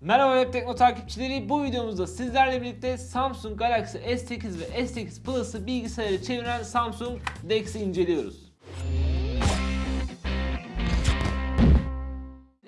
Merhaba Web Tekno takipçileri. Bu videomuzda sizlerle birlikte Samsung Galaxy S8 ve S8 Plus'ı bilgisayara çeviren Samsung DeX'i inceliyoruz.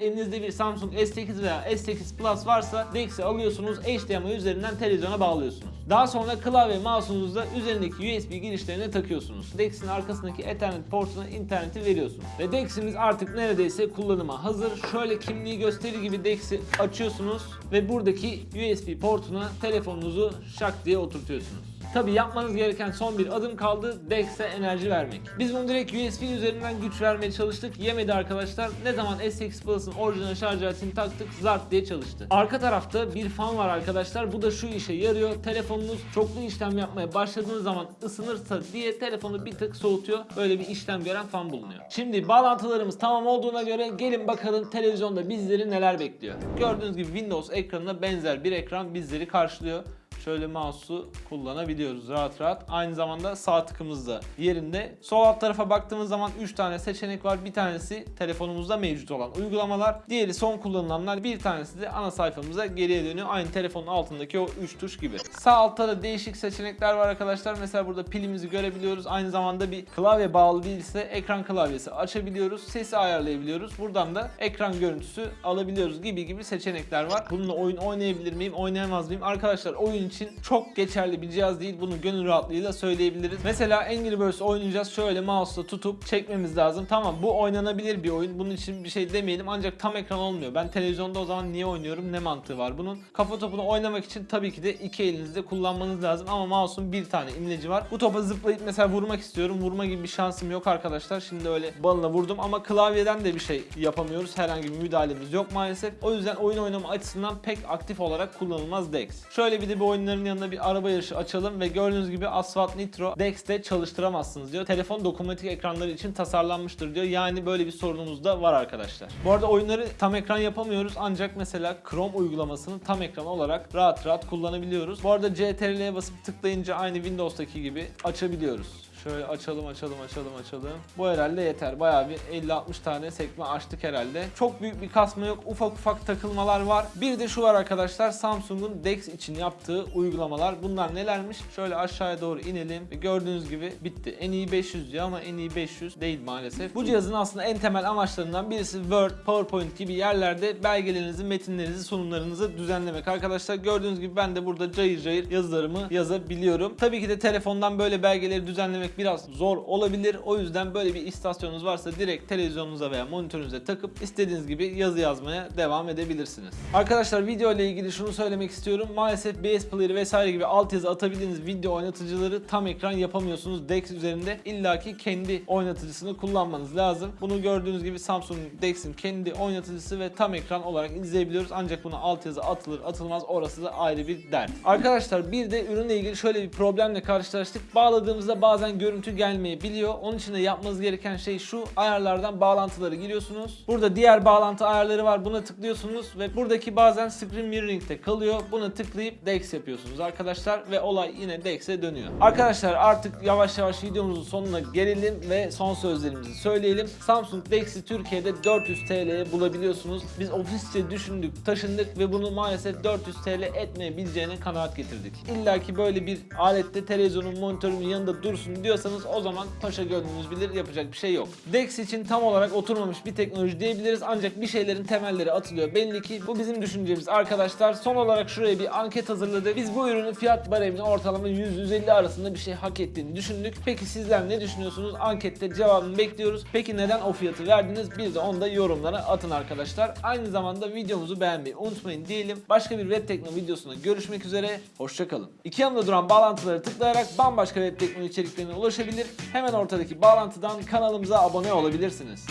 Elinizde bir Samsung S8 veya S8 Plus varsa DeX'i alıyorsunuz, HDMI üzerinden televizyona bağlıyorsunuz. Daha sonra klavye mouse'unuzu da üzerindeki USB girişlerine takıyorsunuz. DeX'in arkasındaki Ethernet portuna interneti veriyorsunuz. Ve DeX'imiz artık neredeyse kullanıma hazır. Şöyle kimliği gösterir gibi DeX'i açıyorsunuz ve buradaki USB portuna telefonunuzu şak diye oturtuyorsunuz. Tabi yapmanız gereken son bir adım kaldı. DeX'e enerji vermek. Biz bunu direkt USB üzerinden güç vermeye çalıştık. Yemedi arkadaşlar. Ne zaman S8 Plus'ın orijinal şarj aletini taktık zart diye çalıştı. Arka tarafta bir fan var arkadaşlar. Bu da şu işe yarıyor. Telefonunuz çoklu işlem yapmaya başladığınız zaman ısınırsa diye telefonu bir tık soğutuyor. Böyle bir işlem gören fan bulunuyor. Şimdi bağlantılarımız tamam olduğuna göre gelin bakalım televizyonda bizleri neler bekliyor. Gördüğünüz gibi Windows ekranına benzer bir ekran bizleri karşılıyor şöyle mouse'u kullanabiliyoruz rahat rahat. Aynı zamanda sağ tıkımız da yerinde. Sol alt tarafa baktığımız zaman 3 tane seçenek var. Bir tanesi telefonumuzda mevcut olan uygulamalar. Diğeri son kullanılanlar. Bir tanesi de ana sayfamıza geriye dönüyor. Aynı telefonun altındaki o 3 tuş gibi. Sağ altta da değişik seçenekler var arkadaşlar. Mesela burada pilimizi görebiliyoruz. Aynı zamanda bir klavye bağlı değilse ekran klavyesi açabiliyoruz. Sesi ayarlayabiliyoruz. Buradan da ekran görüntüsü alabiliyoruz gibi gibi seçenekler var. Bununla oyun oynayabilir miyim, oynayamaz mıyım? Arkadaşlar oyun için çok geçerli bir cihaz değil. Bunu gönül rahatlığıyla söyleyebiliriz. Mesela Angry Birds oynayacağız. Şöyle mouse'la tutup çekmemiz lazım. Tamam bu oynanabilir bir oyun. Bunun için bir şey demeyelim ancak tam ekran olmuyor. Ben televizyonda o zaman niye oynuyorum? Ne mantığı var bunun? Kafa topunu oynamak için tabii ki de iki elinizde kullanmanız lazım ama mouse'un bir tane imleci var. Bu topa zıplayıp mesela vurmak istiyorum. Vurma gibi bir şansım yok arkadaşlar. Şimdi öyle balına vurdum ama klavyeden de bir şey yapamıyoruz. Herhangi bir müdahalemiz yok maalesef. O yüzden oyun oynama açısından pek aktif olarak kullanılmaz DeX. Şöyle bir de bu oyunların yanında bir araba yarışı açalım ve gördüğünüz gibi Asphalt Nitro DeX'te çalıştıramazsınız diyor. Telefon dokunmatik ekranları için tasarlanmıştır diyor. Yani böyle bir sorunumuz da var arkadaşlar. Bu arada oyunları tam ekran yapamıyoruz ancak mesela Chrome uygulamasını tam ekran olarak rahat rahat kullanabiliyoruz. Bu arada CTRL'ye basıp tıklayınca aynı Windows'taki gibi açabiliyoruz. Şöyle açalım açalım açalım açalım. Bu herhalde yeter. Bayağı bir 50-60 tane sekme açtık herhalde. Çok büyük bir kasma yok. Ufak ufak takılmalar var. Bir de şu var arkadaşlar. Samsung'un DeX için yaptığı uygulamalar. Bunlar nelermiş? Şöyle aşağıya doğru inelim. Gördüğünüz gibi bitti. En iyi 500 diyor ama en iyi 500 değil maalesef. Bu cihazın aslında en temel amaçlarından birisi Word, PowerPoint gibi yerlerde belgelerinizi, metinlerinizi, sunumlarınızı düzenlemek. Arkadaşlar gördüğünüz gibi ben de burada cayır cayır yazılarımı yazabiliyorum. Tabii ki de telefondan böyle belgeleri düzenlemek biraz zor olabilir. O yüzden böyle bir istasyonunuz varsa direkt televizyonunuza veya monitörünüze takıp istediğiniz gibi yazı yazmaya devam edebilirsiniz. Arkadaşlar video ile ilgili şunu söylemek istiyorum. Maalesef BS Player vesaire gibi altyazı atabildiğiniz video oynatıcıları tam ekran yapamıyorsunuz DeX üzerinde. illaki kendi oynatıcısını kullanmanız lazım. Bunu gördüğünüz gibi Samsung DeX'in kendi oynatıcısı ve tam ekran olarak izleyebiliyoruz. Ancak buna altyazı atılır atılmaz orası da ayrı bir dert. Arkadaşlar bir de ürünle ilgili şöyle bir problemle karşılaştık. Bağladığımızda bazen görüntü gelmeyebiliyor. Onun için de yapmanız gereken şey şu. Ayarlardan bağlantıları giriyorsunuz. Burada diğer bağlantı ayarları var. Buna tıklıyorsunuz ve buradaki bazen screen mirroring'de kalıyor. Buna tıklayıp DeX yapıyorsunuz arkadaşlar ve olay yine DeX'e dönüyor. Arkadaşlar artık yavaş yavaş videomuzun sonuna gelelim ve son sözlerimizi söyleyelim. Samsung DeX'i Türkiye'de 400 TL'ye bulabiliyorsunuz. Biz ofisçe düşündük, taşındık ve bunu maalesef 400 TL etmeyebileceğine kanaat getirdik. İlla ki böyle bir alette televizyonun monitörümün yanında dursun diyorsanız o zaman paşa gönlünüz bilir yapacak bir şey yok. DeX için tam olarak oturmamış bir teknoloji diyebiliriz ancak bir şeylerin temelleri atılıyor. Belli ki bu bizim düşüncemiz arkadaşlar. Son olarak şuraya bir anket hazırladık. Biz bu ürünün fiyat baremini ortalama 100-150 arasında bir şey hak ettiğini düşündük. Peki sizler ne düşünüyorsunuz? Ankette cevabını bekliyoruz. Peki neden o fiyatı verdiniz? Bir de onu da yorumlara atın arkadaşlar. Aynı zamanda videomuzu beğenmeyi unutmayın diyelim. Başka bir web tekno videosunda görüşmek üzere. Hoşçakalın. İki yanında duran bağlantıları tıklayarak bambaşka web tekno içeriklerine ulaşabilir. Hemen ortadaki bağlantıdan kanalımıza abone olabilirsiniz.